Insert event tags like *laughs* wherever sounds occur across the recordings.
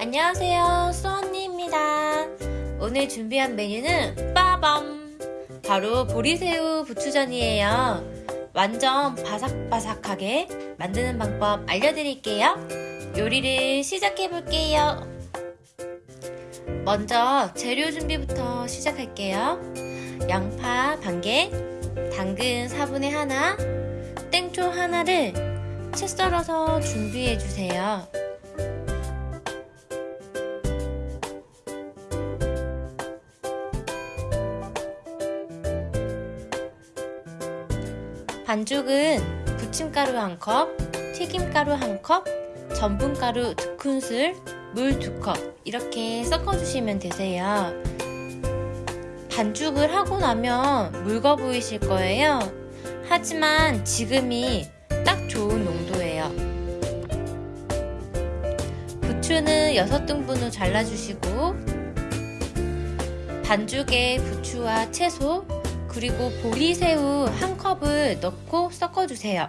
안녕하세요. 수언니입니다. 오늘 준비한 메뉴는 빠밤. 바로 보리새우 부추전이에요. 완전 바삭바삭하게 만드는 방법 알려드릴게요. 요리를 시작해볼게요 먼저 재료 준비부터 시작할게요. 양파 반개 당근 4분의 하나 땡초 하나를 채 썰어서 준비해주세요. 반죽은 부침가루 1컵, 튀김가루 1컵, 전분가루 2큰술, 물 2컵 이렇게 섞어주시면 되세요. 반죽을 하고 나면 묽어 보이실 거예요. 하지만 지금이 딱 좋은 농도예요. 부추는 6등분으로 잘라주시고 반죽에 부추와 채소, 그리고 보리새우 한 컵을 넣고 섞어주세요.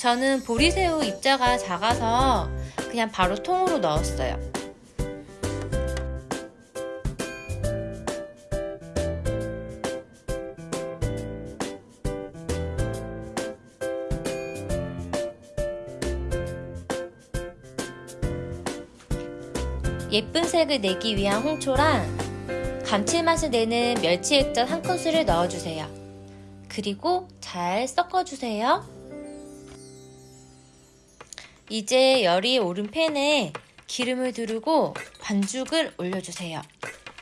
저는 보리새우 입자가 작아서 그냥 바로 통으로 넣었어요. 예쁜 색을 내기 위한 홍초랑 감칠맛을 내는 멸치 액젓 한 큰술을 넣어주세요. 그리고 잘 섞어주세요. 이제 열이 오른 팬에 기름을 두르고 반죽을 올려주세요.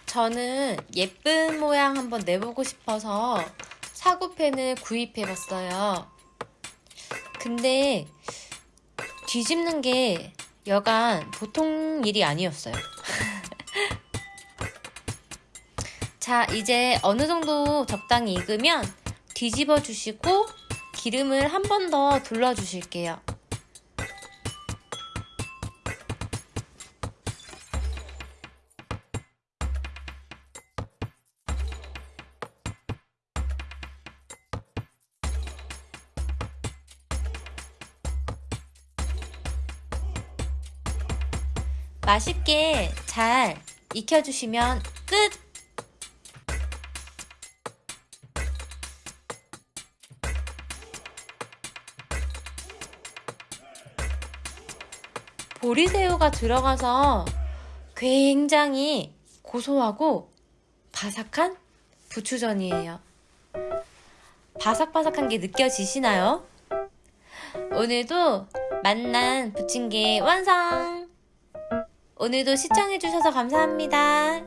저는 예쁜 모양 한번 내보고 싶어서 사구팬을 구입해봤어요. 근데 뒤집는 게 여간 보통 일이 아니었어요. *laughs* 자 이제 어느 정도 적당히 익으면 뒤집어 주시고 기름을 한 번 더 둘러 주실게요. 맛있게 잘 익혀주시면 끝! 보리새우가 들어가서 굉장히 고소하고 바삭한 부추전이에요. 바삭바삭한 게 느껴지시나요? 오늘도 만난 부침개 완성! 오늘도 시청해주셔서 감사합니다.